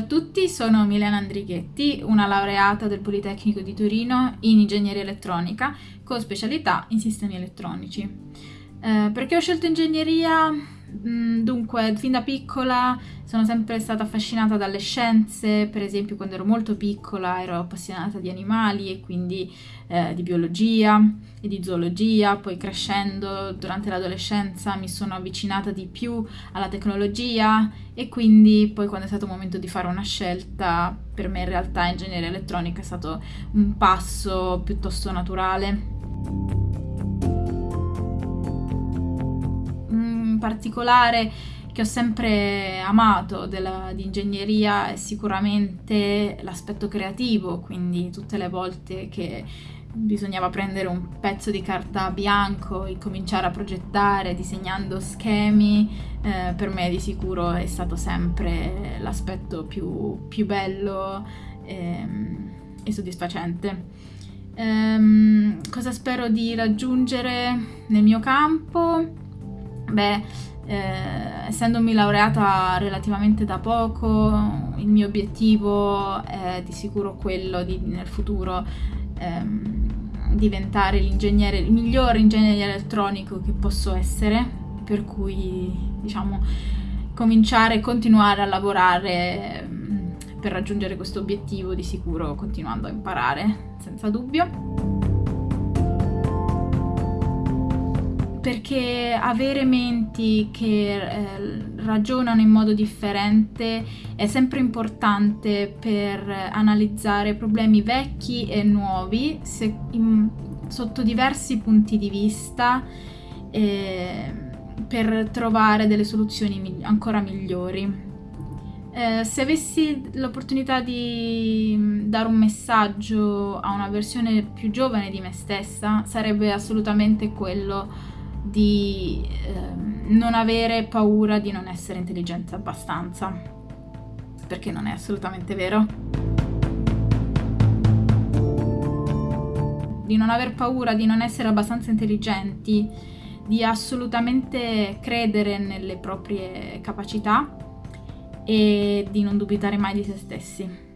tutti, sono Milena Andrighetti, una laureata del Politecnico di Torino in ingegneria elettronica con specialità in sistemi elettronici. Eh, perché ho scelto ingegneria? Mm, dunque, fin da piccola sono sempre stata affascinata dalle scienze, per esempio quando ero molto piccola ero appassionata di animali e quindi eh, di biologia e di zoologia, poi crescendo durante l'adolescenza mi sono avvicinata di più alla tecnologia e quindi poi quando è stato il momento di fare una scelta, per me in realtà ingegneria elettronica è stato un passo piuttosto naturale. particolare che ho sempre amato della, di ingegneria è sicuramente l'aspetto creativo, quindi tutte le volte che bisognava prendere un pezzo di carta bianco e cominciare a progettare disegnando schemi, eh, per me di sicuro è stato sempre l'aspetto più, più bello ehm, e soddisfacente. Um, cosa spero di raggiungere nel mio campo? Beh, eh, essendomi laureata relativamente da poco, il mio obiettivo è di sicuro quello di nel futuro ehm, diventare l'ingegnere, il migliore ingegnere elettronico che posso essere, per cui diciamo cominciare e continuare a lavorare mm, per raggiungere questo obiettivo di sicuro continuando a imparare, senza dubbio. Perché avere menti che eh, ragionano in modo differente è sempre importante per analizzare problemi vecchi e nuovi se, in, sotto diversi punti di vista eh, per trovare delle soluzioni mi- ancora migliori. Eh, se avessi l'opportunità di dare un messaggio a una versione più giovane di me stessa, sarebbe assolutamente quello di eh, non avere paura di non essere intelligente abbastanza, perché non è assolutamente vero. Di non aver paura di non essere abbastanza intelligenti, di assolutamente credere nelle proprie capacità e di non dubitare mai di se stessi.